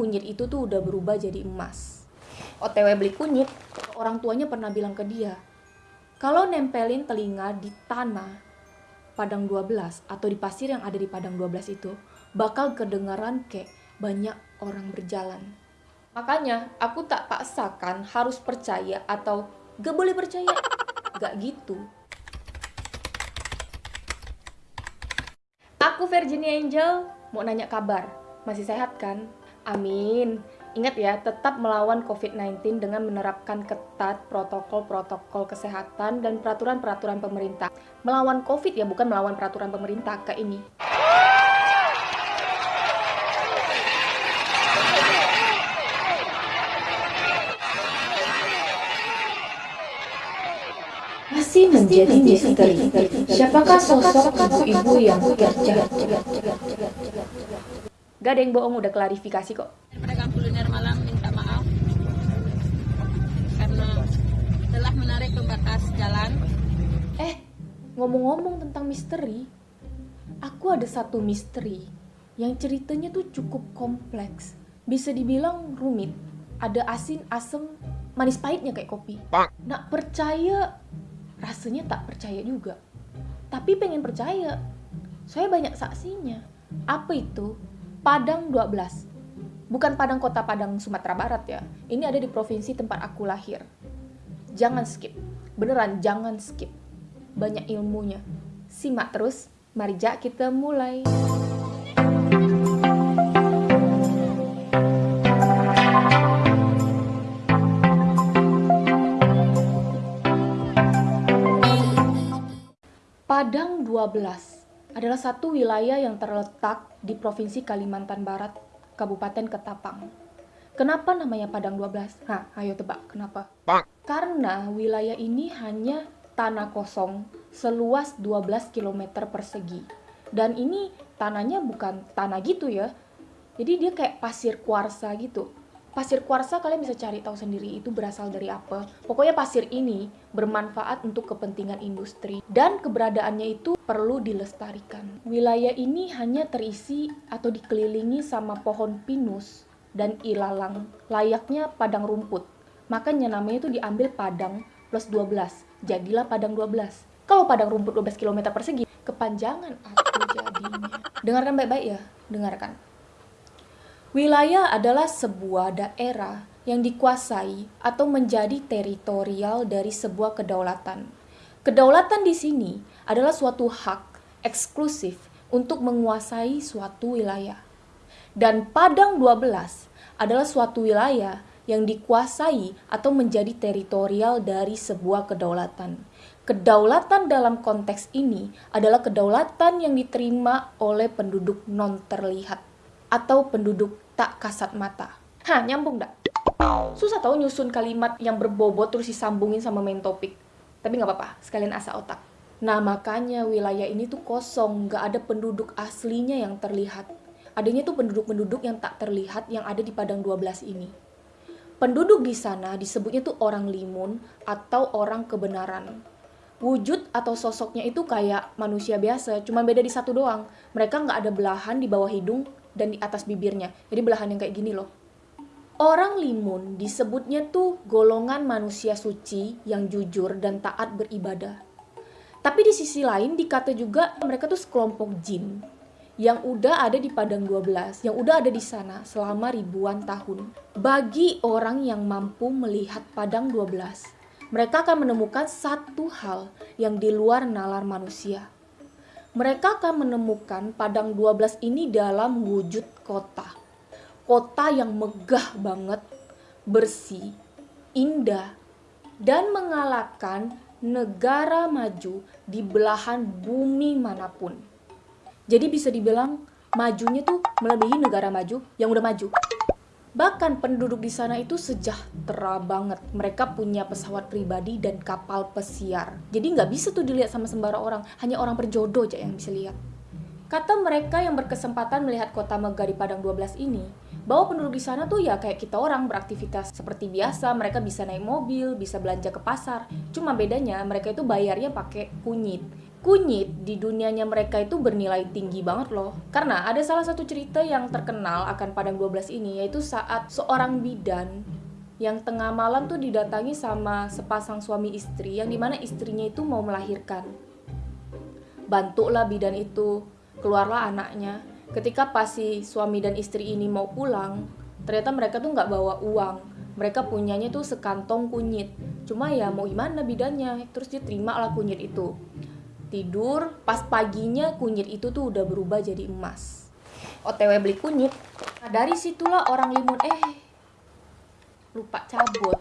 kunyit itu tuh udah berubah jadi emas. OTW beli kunyit, orang tuanya pernah bilang ke dia, kalau nempelin telinga di tanah Padang 12 atau di pasir yang ada di Padang 12 itu, bakal kedengaran kayak banyak orang berjalan. Makanya aku tak paksakan harus percaya atau gak boleh percaya. Gak gitu. Aku Virginia Angel, mau nanya kabar. Masih sehat kan? Amin. Ingat ya, tetap melawan COVID-19 dengan menerapkan ketat protokol-protokol kesehatan dan peraturan-peraturan pemerintah. Melawan COVID ya, bukan melawan peraturan pemerintah kayak ini. Masih menjadi misteri. Siapakah sosok ibu-ibu yang kerja? Gak ada yang bohong, udah klarifikasi kok. Pedagang kuliner Malang minta maaf karena telah menarik pembatas jalan. Eh, ngomong-ngomong tentang misteri, aku ada satu misteri yang ceritanya tuh cukup kompleks. Bisa dibilang rumit. Ada asin, asem, manis pahitnya kayak kopi. Nak percaya, rasanya tak percaya juga. Tapi pengen percaya. Saya banyak saksinya. Apa itu? Padang 12. Bukan Padang Kota Padang Sumatera Barat ya. Ini ada di provinsi tempat aku lahir. Jangan skip. Beneran jangan skip. Banyak ilmunya. Simak terus. Mari Jak kita mulai. Padang 12 adalah satu wilayah yang terletak di Provinsi Kalimantan Barat, Kabupaten Ketapang. Kenapa namanya Padang 12? Nah, ayo tebak, kenapa? Karena wilayah ini hanya tanah kosong seluas 12 km persegi. Dan ini tanahnya bukan tanah gitu ya. Jadi dia kayak pasir kuarsa gitu. Pasir kuarsa kalian bisa cari tahu sendiri itu berasal dari apa. Pokoknya pasir ini bermanfaat untuk kepentingan industri dan keberadaannya itu perlu dilestarikan. Wilayah ini hanya terisi atau dikelilingi sama pohon pinus dan ilalang, layaknya padang rumput. Makanya namanya itu diambil padang plus 12. Jadilah padang 12. Kalau padang rumput 12 km persegi, kepanjangan aku jadinya. Dengarkan baik-baik ya, dengarkan. Wilayah adalah sebuah daerah yang dikuasai atau menjadi teritorial dari sebuah kedaulatan. Kedaulatan di sini adalah suatu hak eksklusif untuk menguasai suatu wilayah. Dan Padang 12 adalah suatu wilayah yang dikuasai atau menjadi teritorial dari sebuah kedaulatan. Kedaulatan dalam konteks ini adalah kedaulatan yang diterima oleh penduduk non terlihat atau penduduk tak kasat mata. Hah, nyambung dak? Susah tau nyusun kalimat yang berbobot terus disambungin sama main topik. Tapi nggak apa-apa, sekalian asa otak. Nah, makanya wilayah ini tuh kosong, nggak ada penduduk aslinya yang terlihat. Adanya tuh penduduk-penduduk yang tak terlihat yang ada di Padang 12 ini. Penduduk di sana disebutnya tuh orang limun atau orang kebenaran. Wujud atau sosoknya itu kayak manusia biasa, cuma beda di satu doang. Mereka nggak ada belahan di bawah hidung dan di atas bibirnya. Jadi belahan yang kayak gini loh. Orang limun disebutnya tuh golongan manusia suci yang jujur dan taat beribadah. Tapi di sisi lain dikata juga mereka tuh sekelompok jin yang udah ada di Padang 12, yang udah ada di sana selama ribuan tahun. Bagi orang yang mampu melihat Padang 12, mereka akan menemukan satu hal yang di luar nalar manusia, mereka akan menemukan Padang 12 ini dalam wujud kota. Kota yang megah banget, bersih, indah, dan mengalahkan negara maju di belahan bumi mana pun. Jadi bisa dibilang majunya tuh melebihi negara maju yang udah maju. Bahkan penduduk di sana itu sejahtera banget. Mereka punya pesawat pribadi dan kapal pesiar. Jadi nggak bisa tuh dilihat sama sembarang orang. Hanya orang berjodoh aja yang bisa lihat. Kata mereka yang berkesempatan melihat kota megah di Padang 12 ini, bahwa penduduk di sana tuh ya kayak kita orang beraktivitas seperti biasa, mereka bisa naik mobil, bisa belanja ke pasar. Cuma bedanya mereka itu bayarnya pakai kunyit. Kunyit di dunianya mereka itu bernilai tinggi banget loh. Karena ada salah satu cerita yang terkenal akan Padang 12 ini yaitu saat seorang bidan yang tengah malam tuh didatangi sama sepasang suami istri yang di mana istrinya itu mau melahirkan. Bantulah bidan itu, keluarlah anaknya. Ketika pas si suami dan istri ini mau pulang, ternyata mereka tuh nggak bawa uang. Mereka punyanya tuh sekantong kunyit. Cuma ya mau gimana bidannya, terus dia terima lah kunyit itu tidur pas paginya kunyit itu tuh udah berubah jadi emas. Otw beli kunyit. Nah dari situlah orang limun eh lupa cabut.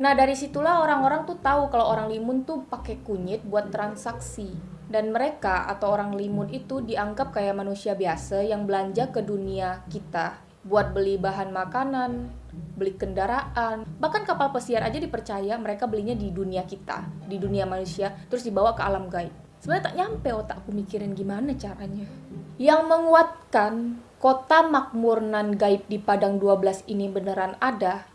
Nah dari situlah orang-orang tuh tahu kalau orang limun tuh pakai kunyit buat transaksi. Dan mereka atau orang limun itu dianggap kayak manusia biasa yang belanja ke dunia kita buat beli bahan makanan, beli kendaraan, bahkan kapal pesiar aja dipercaya mereka belinya di dunia kita, di dunia manusia, terus dibawa ke alam gaib. Sebenarnya tak nyampe otakku mikirin gimana caranya. Yang menguatkan kota makmur nan gaib di Padang 12 ini beneran ada,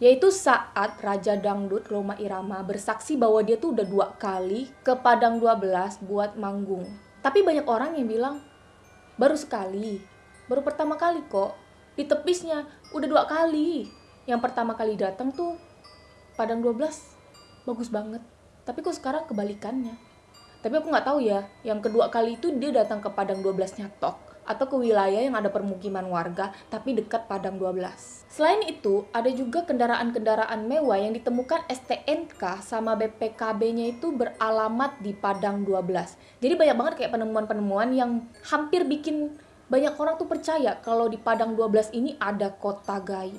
yaitu saat Raja Dangdut Roma Irama bersaksi bahwa dia tuh udah dua kali ke Padang 12 buat manggung. Tapi banyak orang yang bilang, baru sekali, baru pertama kali kok, di tepisnya udah dua kali. Yang pertama kali datang tuh Padang 12 bagus banget. Tapi kok sekarang kebalikannya? Tapi aku nggak tahu ya yang kedua kali itu dia datang ke Padang 12 nyatok atau ke wilayah yang ada permukiman warga tapi dekat Padang 12 selain itu ada juga kendaraan-kendaraan mewah yang ditemukan STNK sama BPKB-nya itu beralamat di Padang 12 jadi banyak banget kayak penemuan-penemuan yang hampir bikin banyak orang tuh percaya kalau di Padang 12 ini ada kota gaib.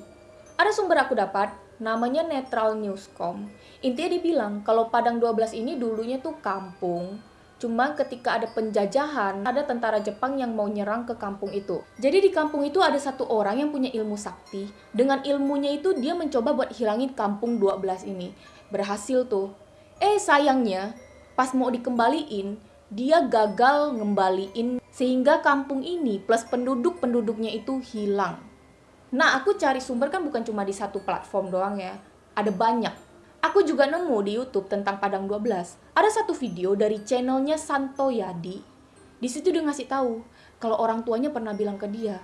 Ada sumber aku dapat, namanya Netral Newscom. Intinya dibilang kalau Padang 12 ini dulunya tuh kampung, Cuma ketika ada penjajahan, ada tentara Jepang yang mau nyerang ke kampung itu. Jadi di kampung itu ada satu orang yang punya ilmu sakti. Dengan ilmunya itu dia mencoba buat hilangin kampung 12 ini. Berhasil tuh. Eh sayangnya, pas mau dikembaliin, dia gagal ngembaliin sehingga kampung ini plus penduduk-penduduknya itu hilang. Nah, aku cari sumber kan bukan cuma di satu platform doang ya. Ada banyak. Aku juga nemu di YouTube tentang Padang 12. Ada satu video dari channelnya Santo Yadi. Di situ dia ngasih tahu kalau orang tuanya pernah bilang ke dia,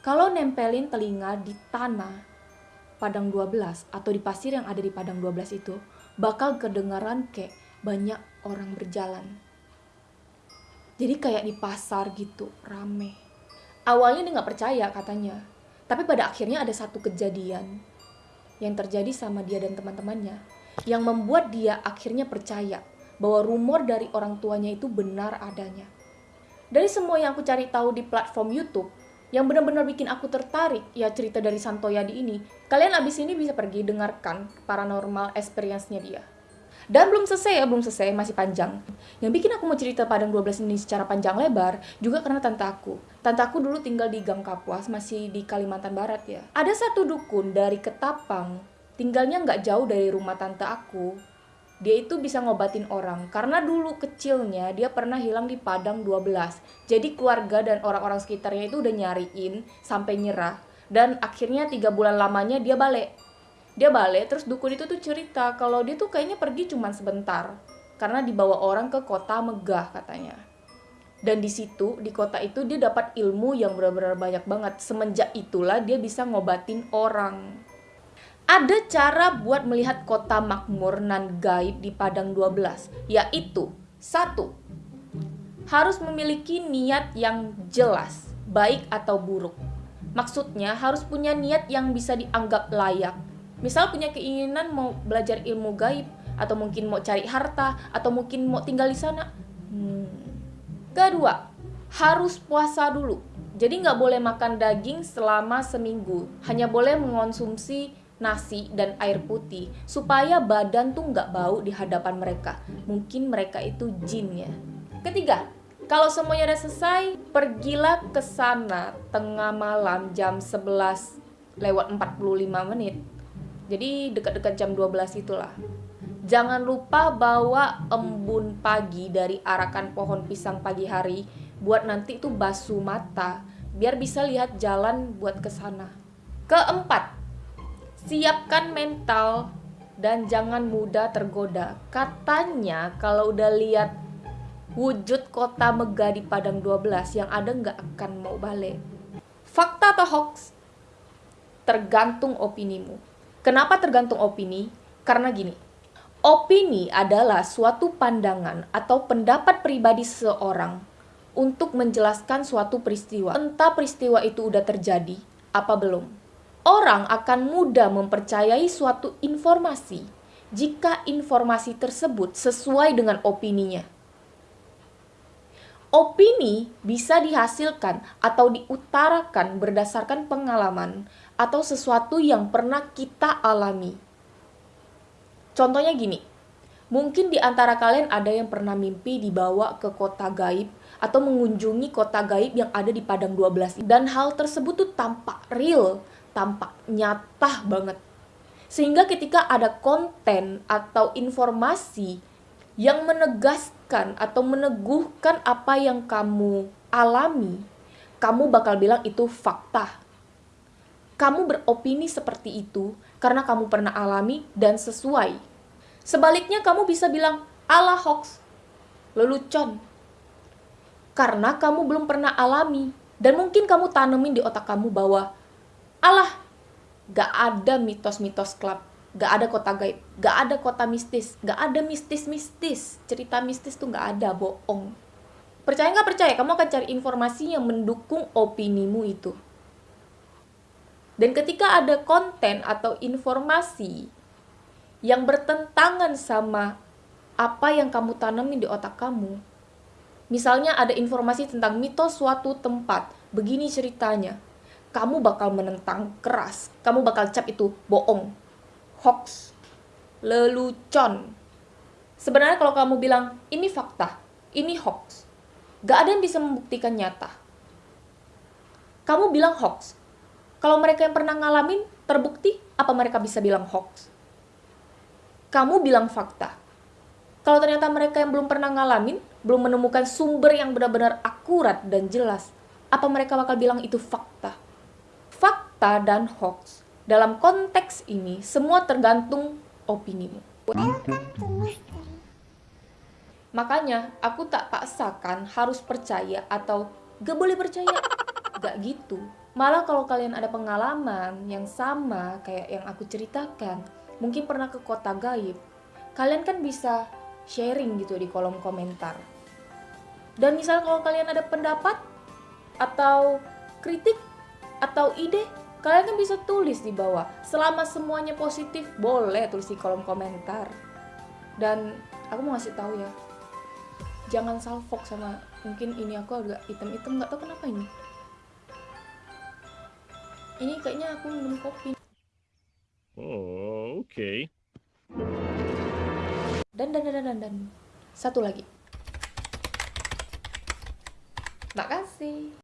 kalau nempelin telinga di tanah Padang 12 atau di pasir yang ada di Padang 12 itu, bakal kedengaran kayak banyak orang berjalan jadi kayak di pasar gitu rame. Awalnya dia nggak percaya katanya tapi pada akhirnya ada satu kejadian yang terjadi sama dia dan teman-temannya yang membuat dia akhirnya percaya bahwa rumor dari orang tuanya itu benar adanya. Dari semua yang aku cari tahu di platform YouTube yang benar-benar bikin aku tertarik ya cerita dari Santoyadi ini kalian abis ini bisa pergi dengarkan paranormal experience-nya dia dan belum selesai ya, belum selesai, masih panjang. Yang bikin aku mau cerita Padang 12 ini secara panjang lebar, juga karena tante aku. Tante aku dulu tinggal di Gang Kapuas, masih di Kalimantan Barat ya. Ada satu dukun dari Ketapang, tinggalnya nggak jauh dari rumah tante aku. Dia itu bisa ngobatin orang, karena dulu kecilnya dia pernah hilang di Padang 12. Jadi keluarga dan orang-orang sekitarnya itu udah nyariin sampai nyerah. Dan akhirnya tiga bulan lamanya dia balik dia balik terus dukun itu tuh cerita kalau dia tuh kayaknya pergi cuma sebentar karena dibawa orang ke kota megah katanya. Dan di situ di kota itu dia dapat ilmu yang benar-benar banyak banget. Semenjak itulah dia bisa ngobatin orang. Ada cara buat melihat kota makmur nan gaib di Padang 12 yaitu satu harus memiliki niat yang jelas baik atau buruk. Maksudnya harus punya niat yang bisa dianggap layak misal punya keinginan mau belajar ilmu gaib atau mungkin mau cari harta atau mungkin mau tinggal di sana. Hmm. kedua harus puasa dulu. Jadi nggak boleh makan daging selama seminggu. Hanya boleh mengonsumsi nasi dan air putih supaya badan tuh nggak bau di hadapan mereka. Mungkin mereka itu jin ya. Ketiga kalau semuanya udah selesai pergilah ke sana tengah malam jam 11 lewat 45 menit jadi dekat-dekat jam 12 itulah. Jangan lupa bawa embun pagi dari arakan pohon pisang pagi hari buat nanti itu basuh mata biar bisa lihat jalan buat ke sana. Keempat, siapkan mental dan jangan mudah tergoda. Katanya kalau udah lihat wujud kota megah di Padang 12 yang ada nggak akan mau balik. Fakta atau hoax? Tergantung opinimu. Kenapa tergantung opini? Karena gini, opini adalah suatu pandangan atau pendapat pribadi seseorang untuk menjelaskan suatu peristiwa. Entah peristiwa itu udah terjadi apa belum. Orang akan mudah mempercayai suatu informasi jika informasi tersebut sesuai dengan opininya. Opini bisa dihasilkan atau diutarakan berdasarkan pengalaman atau sesuatu yang pernah kita alami. Contohnya gini, mungkin di antara kalian ada yang pernah mimpi dibawa ke kota gaib atau mengunjungi kota gaib yang ada di Padang 12 dan hal tersebut tuh tampak real, tampak nyata banget. Sehingga ketika ada konten atau informasi yang menegaskan atau meneguhkan apa yang kamu alami, kamu bakal bilang itu fakta. Kamu beropini seperti itu karena kamu pernah alami dan sesuai. Sebaliknya kamu bisa bilang ala hoax, lelucon. Karena kamu belum pernah alami dan mungkin kamu tanemin di otak kamu bahwa alah, gak ada mitos-mitos klub gak ada kota gaib, gak ada kota mistis, gak ada mistis-mistis. Cerita mistis tuh gak ada, bohong. Percaya nggak percaya, kamu akan cari informasi yang mendukung opinimu itu. Dan ketika ada konten atau informasi yang bertentangan sama apa yang kamu tanamin di otak kamu, misalnya ada informasi tentang mitos suatu tempat, begini ceritanya, kamu bakal menentang keras, kamu bakal cap itu bohong, hoax, lelucon. Sebenarnya kalau kamu bilang ini fakta, ini hoax, gak ada yang bisa membuktikan nyata. Kamu bilang hoax. Kalau mereka yang pernah ngalamin terbukti, apa mereka bisa bilang hoax? Kamu bilang fakta. Kalau ternyata mereka yang belum pernah ngalamin, belum menemukan sumber yang benar-benar akurat dan jelas, apa mereka bakal bilang itu fakta? Fakta dan hoax dalam konteks ini, semua tergantung opinimu. Makanya, aku tak paksakan harus percaya atau gak boleh percaya. Gak gitu. Malah kalau kalian ada pengalaman yang sama kayak yang aku ceritakan, mungkin pernah ke kota gaib, kalian kan bisa sharing gitu di kolom komentar. Dan misal kalau kalian ada pendapat atau kritik atau ide, Kalian kan bisa tulis di bawah. Selama semuanya positif, boleh tulis di kolom komentar. Dan aku mau ngasih tahu ya, jangan salfok sama mungkin ini aku agak item-item nggak tahu kenapa ini. Ini kayaknya aku minum kopi. Oh, okay. Dan dan dan dan dan satu lagi. Makasih.